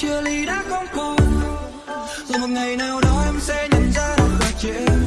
chia ly đã không còn rồi một ngày nào đó em sẽ nhận ra được và chia.